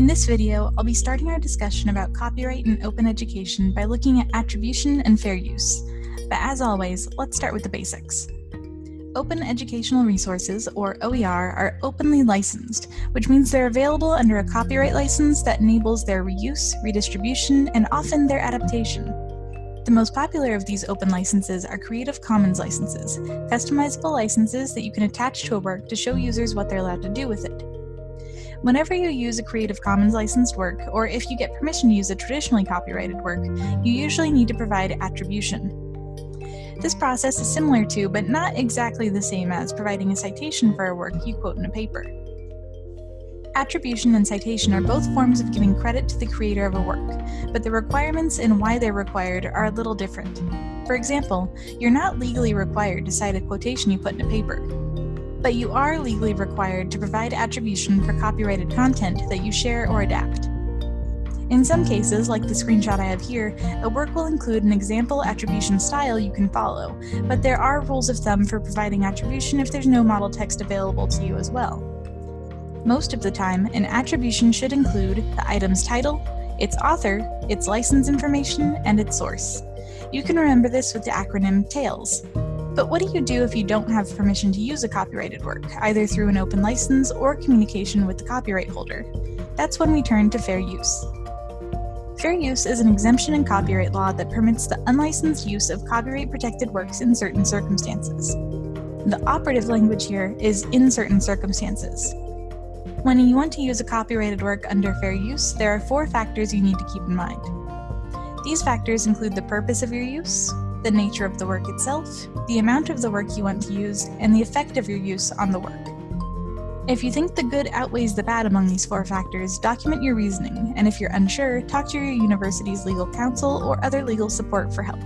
In this video, I'll be starting our discussion about copyright and open education by looking at attribution and fair use. But as always, let's start with the basics. Open Educational Resources, or OER, are openly licensed, which means they're available under a copyright license that enables their reuse, redistribution, and often their adaptation. The most popular of these open licenses are Creative Commons licenses, customizable licenses that you can attach to a work to show users what they're allowed to do with it. Whenever you use a Creative Commons licensed work, or if you get permission to use a traditionally copyrighted work, you usually need to provide attribution. This process is similar to, but not exactly the same as, providing a citation for a work you quote in a paper. Attribution and citation are both forms of giving credit to the creator of a work, but the requirements and why they're required are a little different. For example, you're not legally required to cite a quotation you put in a paper, but you are legally required to provide attribution for copyrighted content that you share or adapt. In some cases, like the screenshot I have here, a work will include an example attribution style you can follow, but there are rules of thumb for providing attribution if there's no model text available to you as well. Most of the time, an attribution should include the item's title, its author, its license information, and its source. You can remember this with the acronym TAILS, but what do you do if you don't have permission to use a copyrighted work, either through an open license or communication with the copyright holder? That's when we turn to fair use. Fair use is an exemption in copyright law that permits the unlicensed use of copyright-protected works in certain circumstances. The operative language here is in certain circumstances. When you want to use a copyrighted work under fair use, there are four factors you need to keep in mind. These factors include the purpose of your use, the nature of the work itself, the amount of the work you want to use, and the effect of your use on the work. If you think the good outweighs the bad among these four factors, document your reasoning, and if you're unsure, talk to your university's legal counsel or other legal support for help.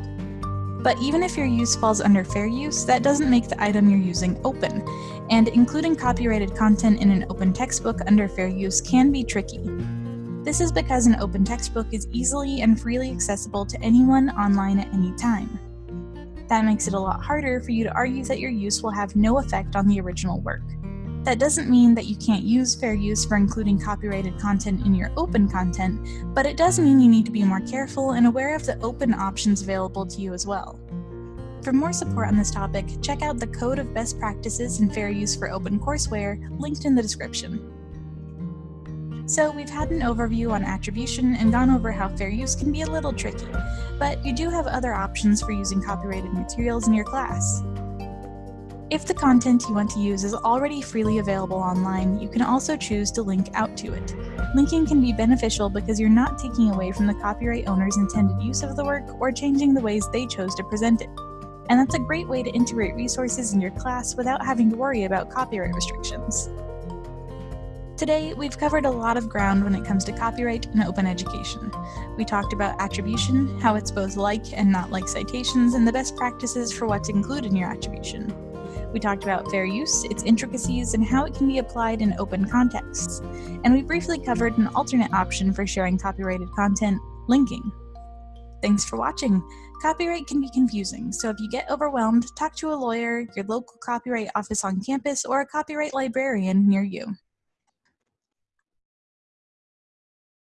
But even if your use falls under fair use, that doesn't make the item you're using open, and including copyrighted content in an open textbook under fair use can be tricky. This is because an open textbook is easily and freely accessible to anyone online at any time. That makes it a lot harder for you to argue that your use will have no effect on the original work. That doesn't mean that you can't use fair use for including copyrighted content in your open content, but it does mean you need to be more careful and aware of the open options available to you as well. For more support on this topic, check out the Code of Best Practices in Fair Use for Open Courseware, linked in the description. So we've had an overview on attribution and gone over how fair use can be a little tricky, but you do have other options for using copyrighted materials in your class. If the content you want to use is already freely available online, you can also choose to link out to it. Linking can be beneficial because you're not taking away from the copyright owner's intended use of the work or changing the ways they chose to present it. And that's a great way to integrate resources in your class without having to worry about copyright restrictions. Today, we've covered a lot of ground when it comes to copyright and open education. We talked about attribution, how it's both like and not like citations, and the best practices for what to include in your attribution. We talked about fair use, its intricacies, and how it can be applied in open contexts. And we briefly covered an alternate option for sharing copyrighted content, linking. Thanks for watching. Copyright can be confusing, so if you get overwhelmed, talk to a lawyer, your local copyright office on campus, or a copyright librarian near you.